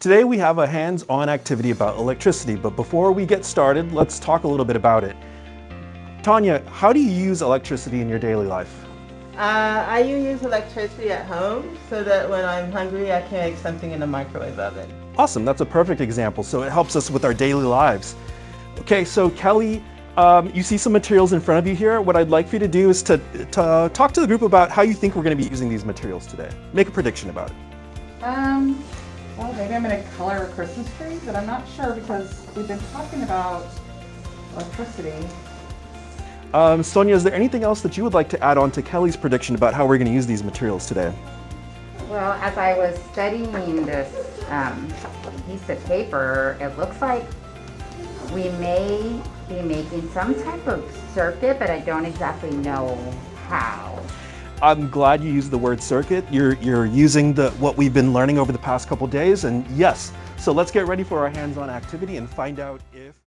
Today we have a hands-on activity about electricity, but before we get started, let's talk a little bit about it. Tanya, how do you use electricity in your daily life? Uh, I use electricity at home so that when I'm hungry I can make something in the microwave oven. Awesome, that's a perfect example. So it helps us with our daily lives. Okay, so Kelly, um, you see some materials in front of you here. What I'd like for you to do is to, to talk to the group about how you think we're going to be using these materials today. Make a prediction about it. Um, well, maybe I'm going to color a Christmas tree, but I'm not sure because we've been talking about electricity. Um, Sonia, is there anything else that you would like to add on to Kelly's prediction about how we're going to use these materials today? Well, as I was studying this um, piece of paper, it looks like we may be making some type of circuit, but I don't exactly know how. I'm glad you used the word circuit. You're, you're using the, what we've been learning over the past couple days, and yes, so let's get ready for our hands-on activity and find out if